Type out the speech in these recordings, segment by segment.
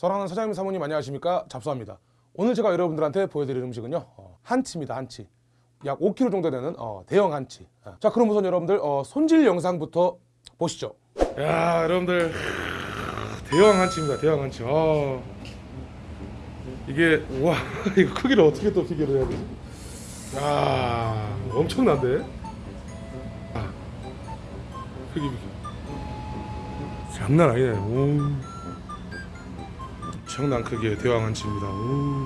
사랑하는 사장님 사모님 안녕하십니까? 잡수합니다. 오늘 제가 여러분들한테 보여드릴 음식은요 어, 한치입니다 한치. 약 5kg 정도 되는 어, 대형 한치. 아, 자 그럼 우선 여러분들 어, 손질 영상부터 보시죠. 야 여러분들 대형 한치입니다 대형 한치. 아, 이게 와 이거 크기를 어떻게 또 비교를 해야 되지? 야 엄청난데? 아, 크기 비교. 장난 아니네. 오. 엄청난 크기의 대왕 한치입니다 오.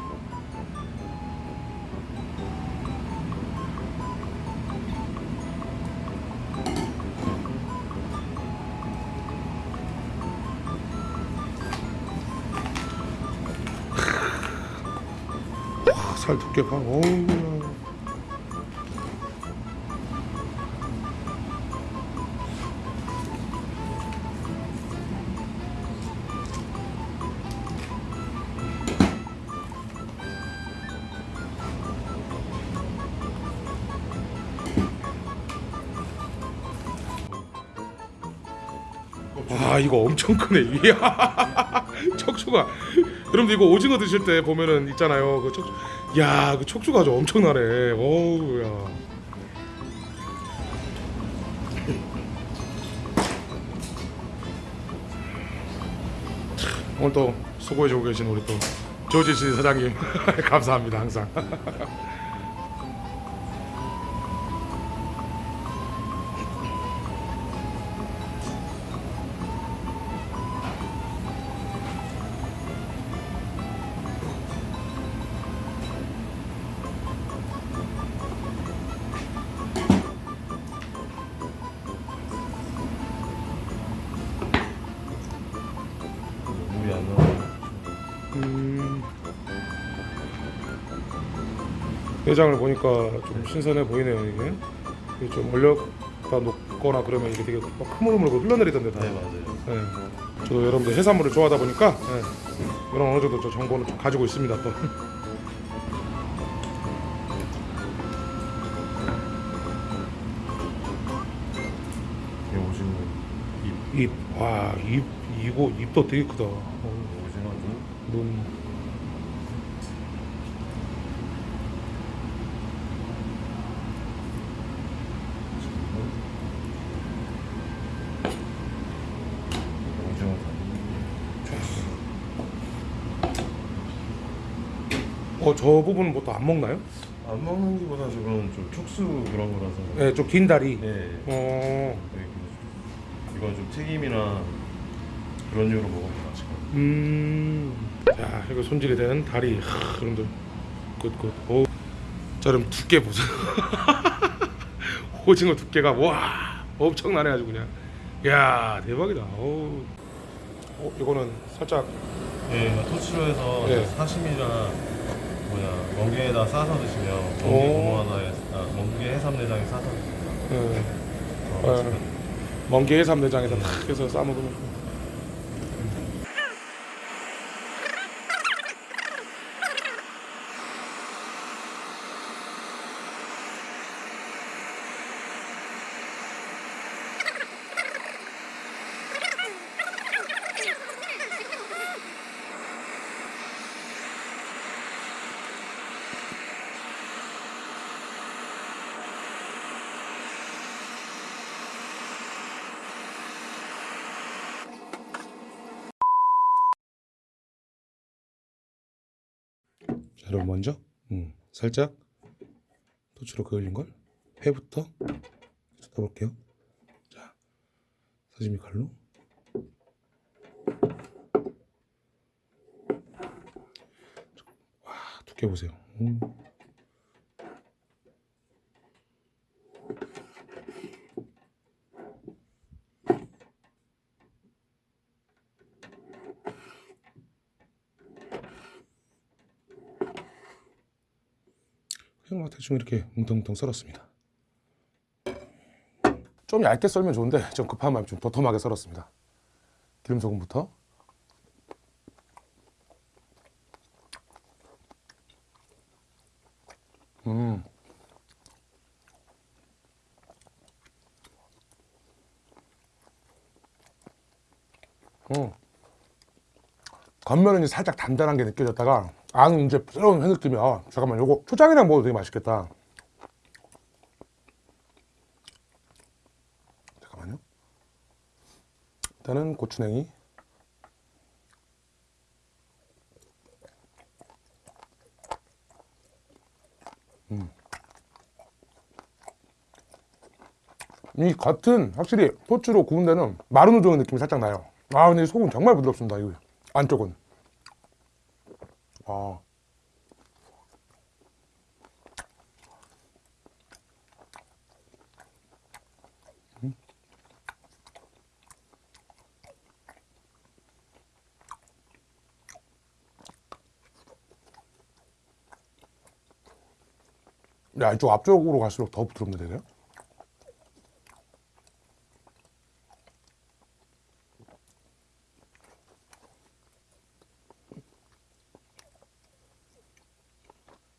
와, 살 두께 봐. 어우. 와 이거 엄청 크네. 이야. 척추가. 여러분들 이거 오징어 드실 때 보면은 있잖아요. 그 척추 야그 척추가 아주 엄청나네. 어우 야. 오늘 또 수고해주고 계신 우리 또 조지 씨 사장님. 감사합니다 항상 안 나와. 음, 내장을 보니까 좀 신선해 보이네요 이게 이게 좀 얼렸다 녹거나 그러면 이게 되게 막 흐물흐물 흘러내리던데 다 네 맞아요. 네. 저도 여러분들 해산물을 좋아하다 보니까 네. 이런 어느 정도 저 정보는 좀 가지고 있습니다 또이 오징어 입 입, 와, 입, 이거 입도 되게 크다. 어. 오징어 어, 저 부분은 뭐또안 먹나요? 안 먹는 기보다 저건 좀 촉수 그런 거라서. 네, 좀 긴 다리. 네. 어, 네, 그- 이건 좀 튀김이나 그런 류로 먹으면 맛있거든요. 음. 자, 이거 손질이 되는 다리. 하, 여러분들. good, good. 오. 자, 그럼 두께 보세요. 오징어 두께가 와, 엄청나네 아주 그냥. 야, 대박이다. 오. 어, 이거는 살짝 네, 토치로 해서 네. 사시미나 뭐냐 멍게에다 싸서 드시면 멍게 오. 고무하나에 아, 멍게 해삼내장에 싸서 드시면 네, 더 어. 멍게 해삼내장에다 탁 해서 싸 먹으면. 자, 여러분 먼저 음, 살짝 토치로 그을린 걸 회부터 쳐볼게요. 자, 사지미 칼로 와 두께 보세요. 음. 그냥 막 대충 이렇게 뭉텅뭉텅 썰었습니다. 좀 얇게 썰면 좋은데 좀 급한 마음에 좀 도톰하게 썰었습니다. 기름 소금부터 음. 어. 겉면은 살짝 단단한 게 느껴졌다가 안은 이제 부드러운 회 느낌이야. 아, 잠깐만, 요거 초장이랑 먹어도 되게 맛있겠다. 잠깐만요. 일단은 고추냉이. 이 겉은 확실히 토치로 구운 데는 마른 우동의 느낌이 살짝 나요. 아 근데 이 속은 정말 부드럽습니다. 이거 안쪽은. 아. 음. 야 이쪽 앞쪽으로 갈수록 더 부드럽네 되네요.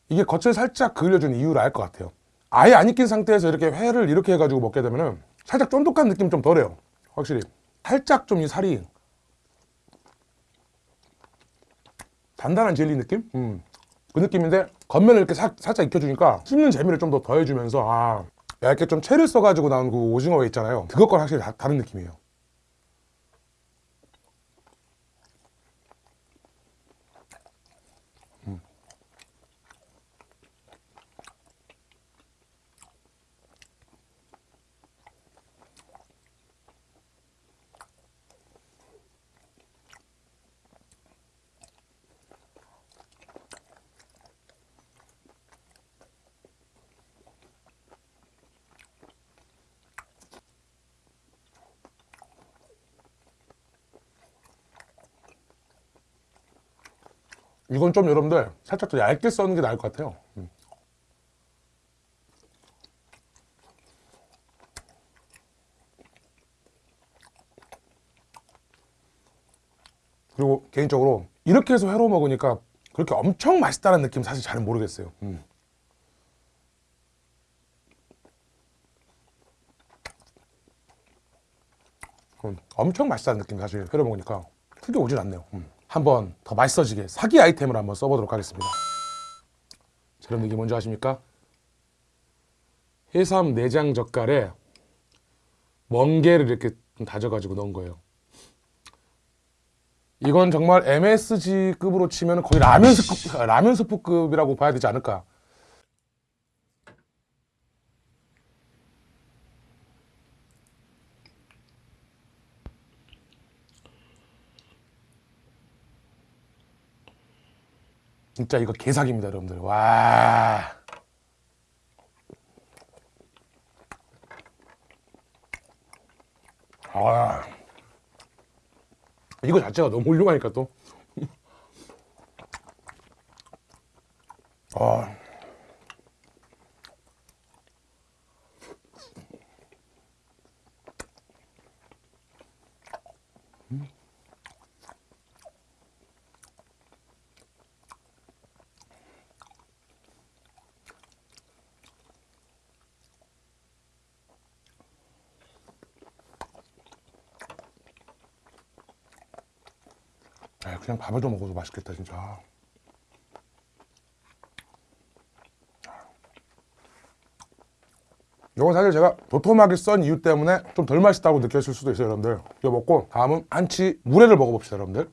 이게 겉을 살짝 그을려준 이유를 알 것 같아요. 아예 안 익힌 상태에서 이렇게 회를 이렇게 해가지고 먹게 되면은 살짝 쫀득한 느낌 좀 덜해요. 확실히. 살짝 좀 이 살이 단단한 젤리 느낌? 음. 그 느낌인데 겉면을 이렇게 사- 살짝 익혀주니까 씹는 재미를 좀 더 더해주면서 아 얇게 좀 채를 써가지고 나온 그 오징어 회 있잖아요. 그것과 확실히 다, 다른 느낌이에요. 이건 좀 여러분들 살짝 더 얇게 써는 게 나을 것 같아요. 음. 그리고 개인적으로 이렇게 해서 회로 먹으니까 그렇게 엄청 맛있다는 느낌 사실 잘 모르겠어요. 음. 음, 엄청 맛있다는 느낌 사실 회로 먹으니까 크게 오진 않네요. 음. 한번 더 맛있어지게 사기 아이템을 한번 써보도록 하겠습니다. 자, 여러분 이게 뭔지 아십니까? 해삼 내장 젓갈에 멍게를 이렇게 좀 다져가지고 넣은 거예요. 이건 정말 MSG급으로 치면 거의 라면 스프급이라고 봐야 되지 않을까. 진짜 이거 개사기입니다, 여러분들. 와. 아. 이거 자체가 너무 훌륭하니까 또. 아. 그냥 밥을 좀 먹어도 맛있겠다, 진짜. 이건 사실 제가 도톰하게 썬 이유 때문에 좀 덜 맛있다고 느꼈을 수도 있어요, 여러분들. 이거 먹고 다음은 안치 물회를 먹어봅시다, 여러분들.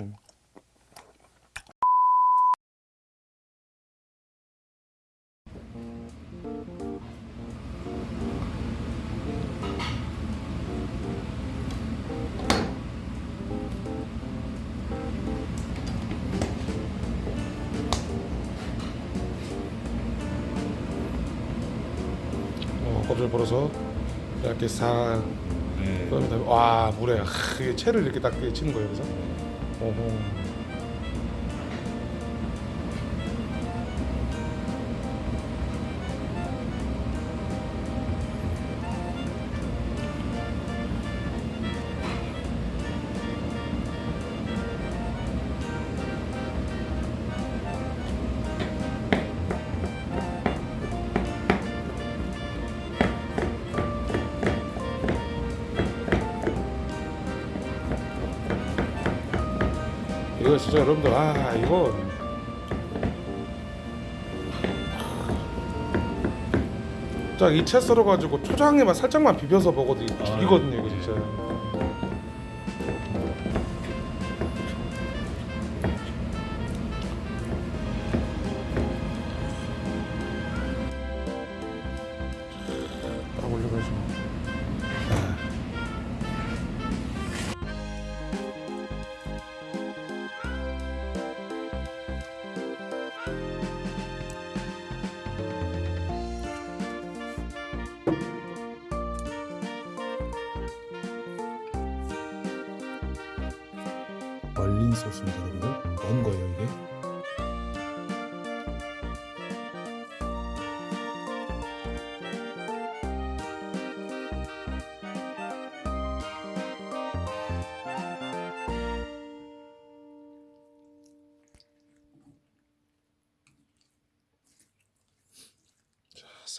음. 이렇게 싹 네. 그다음에 다음에 와 물에 하, 채를 이렇게 딱 치는 거예요, 그래서. 어허. 이거 진짜 여러분들 아 이거 딱이채 썰어 가지고 초장에만 살짝만 비벼서 먹어도 이거 아, 죽이거든요 이거 진짜.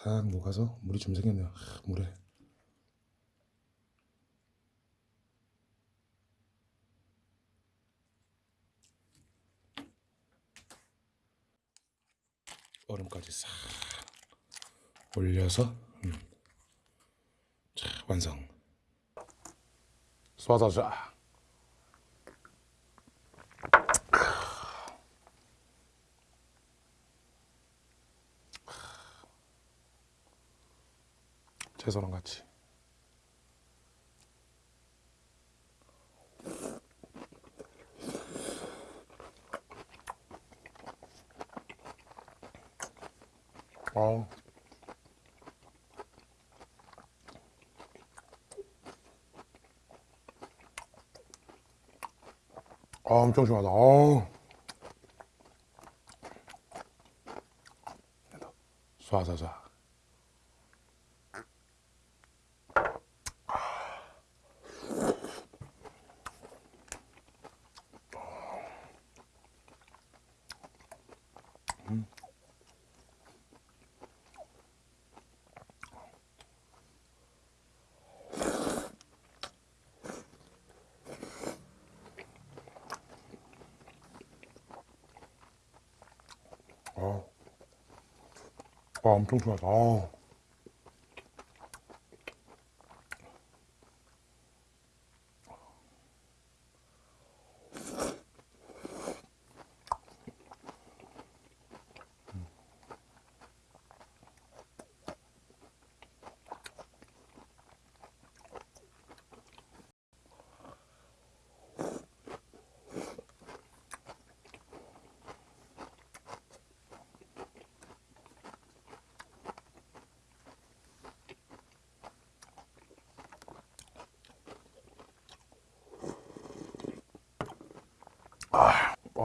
싹 녹아서 물이 좀 생겼네요. 하, 물에. 얼음까지 싹 올려서 음. 자, 완성. 쏴다자. 채소랑 같이. 어. 아, 엄청 시원하다. 어우. 쏴쏴쏴. 아, 아 엄청 시원하다. 아.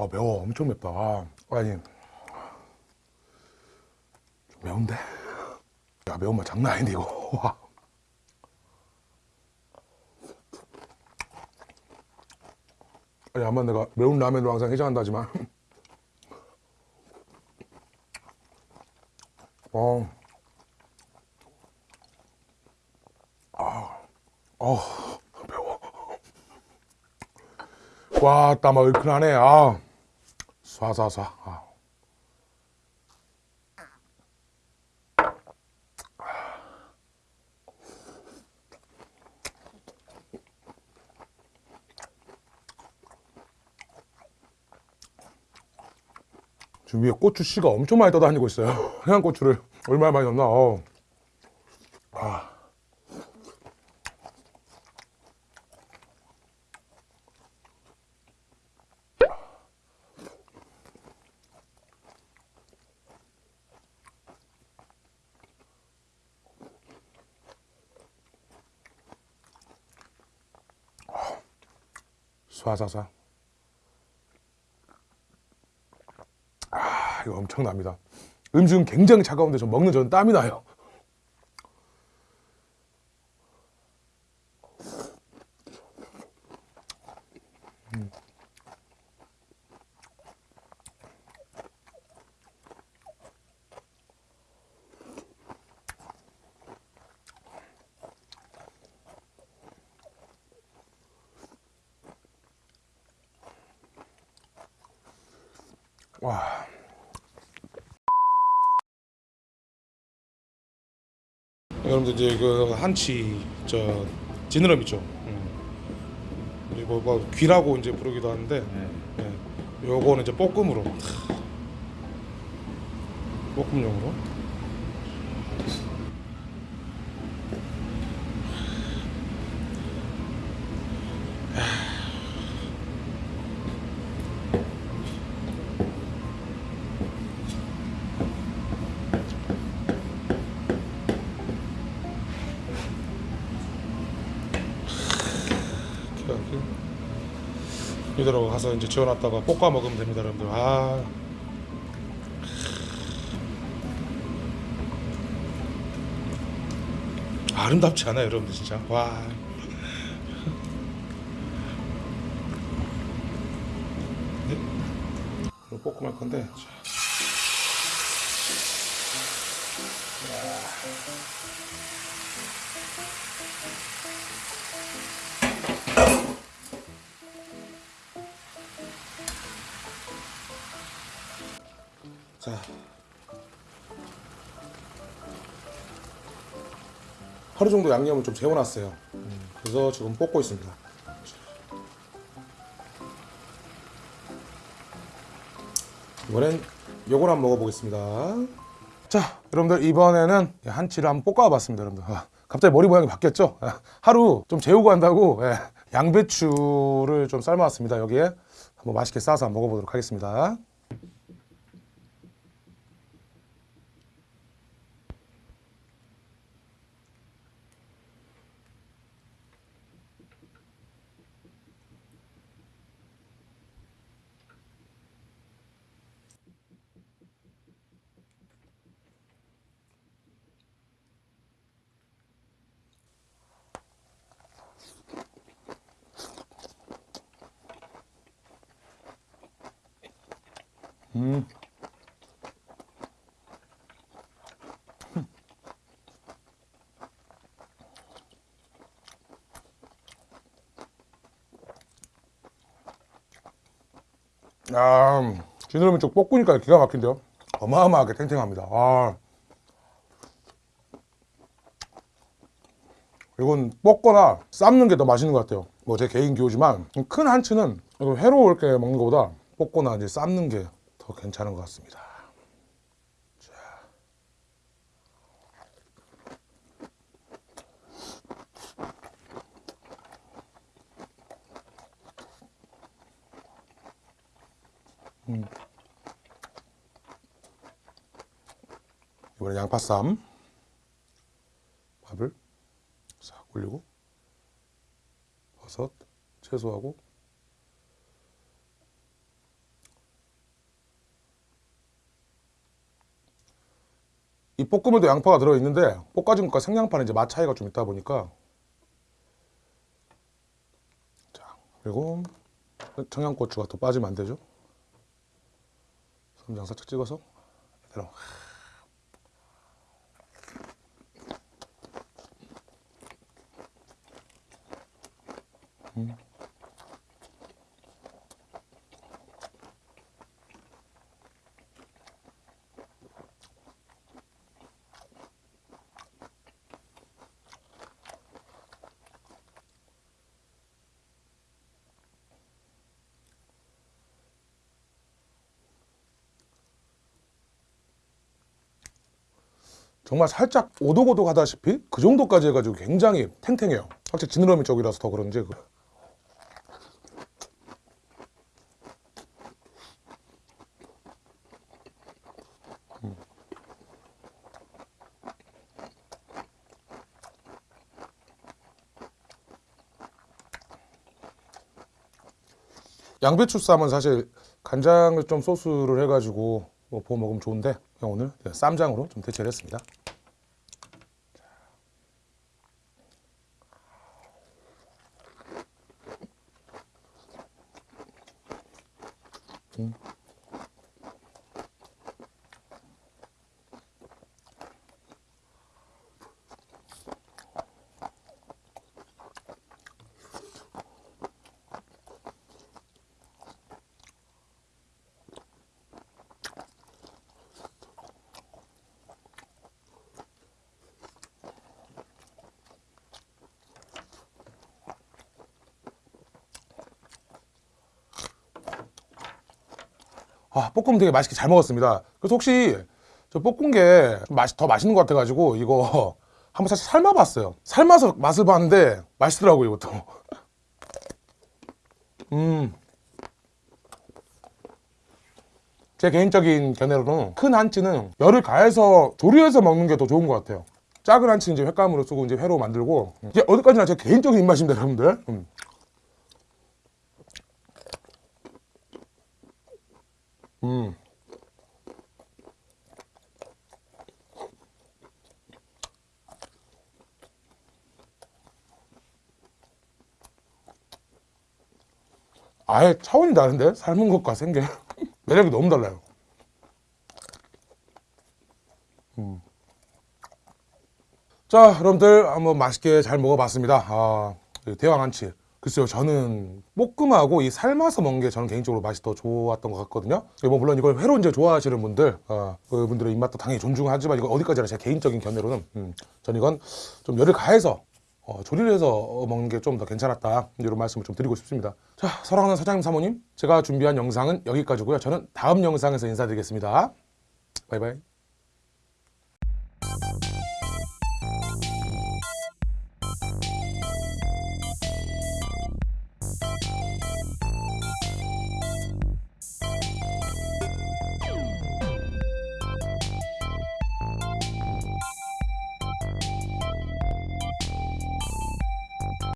아, 아 매워 엄청 맵다. 아, 아니 좀 매운데? 야 매운맛 장난 아닌데 이거. 와. 아니 아마 내가 매운 라면으로 항상 해장한다지만. 어. 아, 어 매워. 와, 땀아 얼큰하네. 아, 쏴쏴쏴. 아. 지금 위에 고추 씨가 엄청 많이 떠다니고 있어요. 해양 고추를 얼마나 많이 넣나? 어. 아. 쏴쏴쏴. 아, 이거 엄청납니다. 음식은 굉장히 차가운데 좀 먹는 저는 땀이 나요. 여러분들 이제 그 한치 저 지느러미 있죠. 음. 이제 뭐, 뭐 귀라고 이제 부르기도 하는데 네. 네. 요거는 이제 볶음으로 볶음용으로 이대로 가서 이제 지어놨다가 볶아 먹으면 됩니다, 여러분들. 아. 아름답지 않아요, 여러분들 진짜. 와. 네. 볶음할 건데. 하루 정도 양념을 좀 재워놨어요. 음, 그래서 지금 볶고 있습니다. 이번엔 요걸 한번 먹어보겠습니다. 자, 여러분들 이번에는 한치를 한번 볶아봤습니다, 여러분들. 아, 갑자기 머리 모양이 바뀌었죠? 아, 하루 좀 재우고 한다고 예, 양배추를 좀 삶아왔습니다. 여기에 한번 맛있게 싸서 한번 먹어보도록 하겠습니다. 음. 아, 지느러미 쪽 볶으니까 기가 막힌데요. 어마어마하게 탱탱합니다. 아. 이건 볶거나 삶는 게 더 맛있는 것 같아요. 뭐 제 개인 기호지만 큰 한치는 회로 이렇게 먹는 것보다 볶거나 이제 삶는 게 더 괜찮은 것 같습니다. 자. 음. 이번엔 양파쌈 밥을 싹 올리고 버섯 채소하고 이 볶음에도 양파가 들어있는데 볶아진 것과 생양파는 이제 맛 차이가 좀 있다 보니까. 자 그리고 청양고추가 또 빠지면 안 되죠? 쌈장 살짝 찍어서 이대로. 음. 정말 살짝 오독오독 하다시피 그 정도까지 해가지고 굉장히 탱탱해요. 확실히 지느러미 쪽이라서 더 그런지. 양배추 쌈은 사실 간장을 좀 소스를 해가지고 뭐 부어 먹으면 좋은데 오늘 쌈장으로 좀 대체를 했습니다. 아, 볶음 되게 맛있게 잘 먹었습니다. 그래서 혹시 저 볶은 게좀 맛이 더 맛있는 것 같아가지고 이거 한번 사실 삶아봤어요. 삶아서 맛을 봤는데 맛있더라고요, 이것도. 음. 제 개인적인 견해로는 큰 한치는 열을 가해서 조리해서 먹는 게 더 좋은 것 같아요. 작은 한치는 이제 횟감으로 쓰고 이제 회로 만들고 이제 어디까지나 제 개인적인 입맛입니다, 여러분들. 음. 음. 아예 차원이 다른데 삶은 것과 생게 매력이 너무 달라요. 음. 자, 여러분들 한번 맛있게 잘 먹어봤습니다. 아, 이 대왕 한치. 글쎄요, 저는 볶음하고 이 삶아서 먹는 게 저는 개인적으로 맛이 더 좋았던 것 같거든요. 뭐 물론 이걸 회로 이제 좋아하시는 분들, 아, 그분들의 입맛도 당연히 존중하지만 이거 어디까지나 제 개인적인 견해로는 음, 전 이건 좀 열을 가해서 어, 조리를 해서 먹는 게 좀 더 괜찮았다 이런 말씀을 좀 드리고 싶습니다. 자, 사랑하는 사장님 사모님, 제가 준비한 영상은 여기까지고요. 저는 다음 영상에서 인사드리겠습니다. 바이바이.